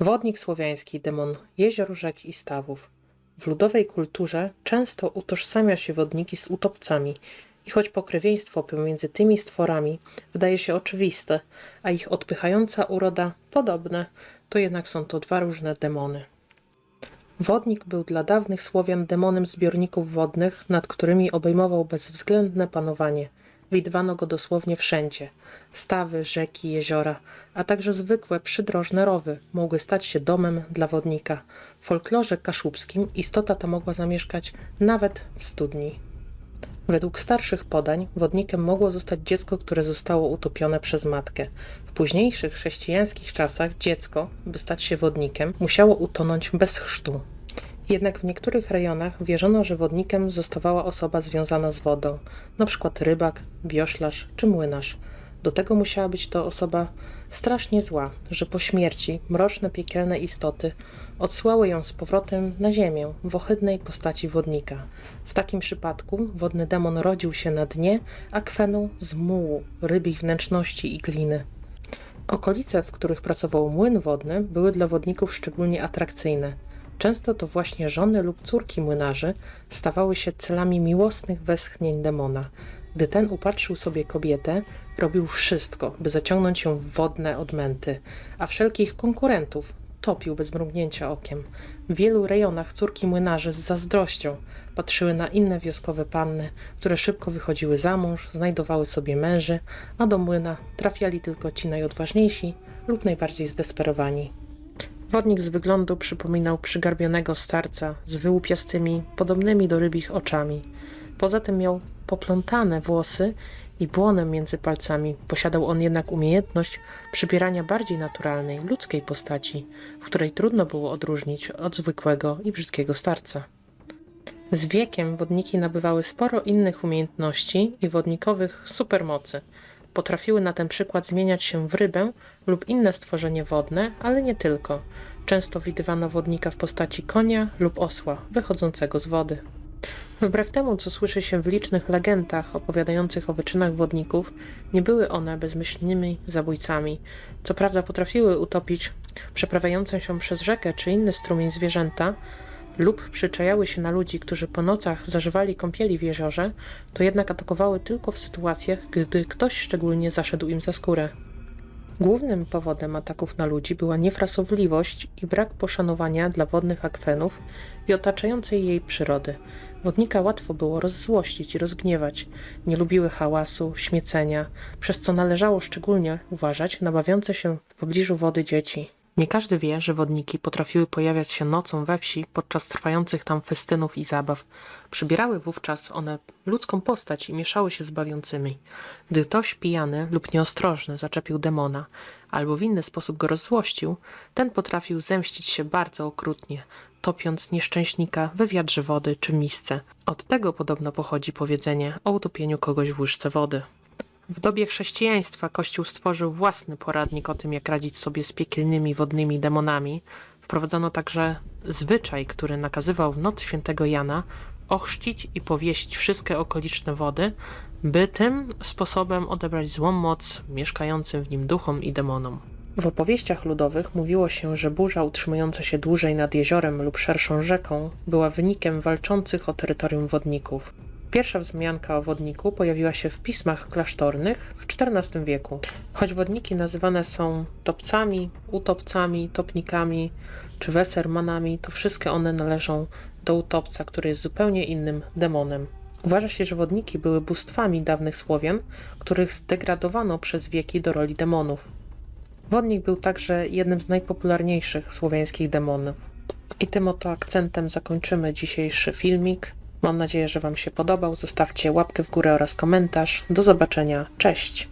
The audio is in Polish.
Wodnik słowiański, demon jezior, rzek i stawów. W ludowej kulturze często utożsamia się wodniki z utopcami i choć pokrewieństwo pomiędzy tymi stworami wydaje się oczywiste, a ich odpychająca uroda podobne, to jednak są to dwa różne demony. Wodnik był dla dawnych Słowian demonem zbiorników wodnych, nad którymi obejmował bezwzględne panowanie. Widywano go dosłownie wszędzie. Stawy, rzeki, jeziora, a także zwykłe przydrożne rowy mogły stać się domem dla wodnika. W folklorze kaszubskim istota ta mogła zamieszkać nawet w studni. Według starszych podań wodnikiem mogło zostać dziecko, które zostało utopione przez matkę. W późniejszych chrześcijańskich czasach dziecko, by stać się wodnikiem, musiało utonąć bez chrztu. Jednak w niektórych rejonach wierzono, że wodnikiem zostawała osoba związana z wodą, np. rybak, wioślarz czy młynarz. Do tego musiała być to osoba strasznie zła, że po śmierci mroczne piekielne istoty odsłały ją z powrotem na ziemię w ohydnej postaci wodnika. W takim przypadku wodny demon rodził się na dnie akwenu z mułu, rybich wnętrzności i gliny. Okolice, w których pracował młyn wodny, były dla wodników szczególnie atrakcyjne. Często to właśnie żony lub córki młynarzy stawały się celami miłosnych westchnień demona. Gdy ten upatrzył sobie kobietę, robił wszystko, by zaciągnąć ją w wodne odmęty, a wszelkich konkurentów topił bez mrugnięcia okiem. W wielu rejonach córki młynarzy z zazdrością patrzyły na inne wioskowe panny, które szybko wychodziły za mąż, znajdowały sobie męży, a do młyna trafiali tylko ci najodważniejsi lub najbardziej zdesperowani. Wodnik z wyglądu przypominał przygarbionego starca z wyłupiastymi, podobnymi do rybich oczami. Poza tym miał poplątane włosy i błonem między palcami. Posiadał on jednak umiejętność przybierania bardziej naturalnej, ludzkiej postaci, w której trudno było odróżnić od zwykłego i brzydkiego starca. Z wiekiem wodniki nabywały sporo innych umiejętności i wodnikowych supermocy. Potrafiły na ten przykład zmieniać się w rybę lub inne stworzenie wodne, ale nie tylko. Często widywano wodnika w postaci konia lub osła wychodzącego z wody. Wbrew temu, co słyszy się w licznych legendach opowiadających o wyczynach wodników, nie były one bezmyślnymi zabójcami. Co prawda potrafiły utopić przeprawiające się przez rzekę czy inny strumień zwierzęta, lub przyczajały się na ludzi, którzy po nocach zażywali kąpieli w jeziorze, to jednak atakowały tylko w sytuacjach, gdy ktoś szczególnie zaszedł im za skórę. Głównym powodem ataków na ludzi była niefrasowliwość i brak poszanowania dla wodnych akwenów i otaczającej jej przyrody. Wodnika łatwo było rozzłościć i rozgniewać. Nie lubiły hałasu, śmiecenia, przez co należało szczególnie uważać na bawiące się w pobliżu wody dzieci. Nie każdy wie, że wodniki potrafiły pojawiać się nocą we wsi podczas trwających tam festynów i zabaw. Przybierały wówczas one ludzką postać i mieszały się z bawiącymi. Gdy ktoś pijany lub nieostrożny zaczepił demona albo w inny sposób go rozzłościł, ten potrafił zemścić się bardzo okrutnie, topiąc nieszczęśnika we wiadrze wody czy misce. Od tego podobno pochodzi powiedzenie o utopieniu kogoś w łyżce wody. W dobie chrześcijaństwa Kościół stworzył własny poradnik o tym, jak radzić sobie z piekielnymi wodnymi demonami. Wprowadzono także zwyczaj, który nakazywał w noc świętego Jana ochrzcić i powiesić wszystkie okoliczne wody, by tym sposobem odebrać złą moc mieszkającym w nim duchom i demonom. W opowieściach ludowych mówiło się, że burza utrzymująca się dłużej nad jeziorem lub szerszą rzeką była wynikiem walczących o terytorium wodników. Pierwsza wzmianka o wodniku pojawiła się w pismach klasztornych w XIV wieku. Choć wodniki nazywane są topcami, utopcami, topnikami czy wesermanami, to wszystkie one należą do utopca, który jest zupełnie innym demonem. Uważa się, że wodniki były bóstwami dawnych Słowian, których zdegradowano przez wieki do roli demonów. Wodnik był także jednym z najpopularniejszych słowiańskich demonów. I tym oto akcentem zakończymy dzisiejszy filmik. Mam nadzieję, że Wam się podobał. Zostawcie łapkę w górę oraz komentarz. Do zobaczenia. Cześć!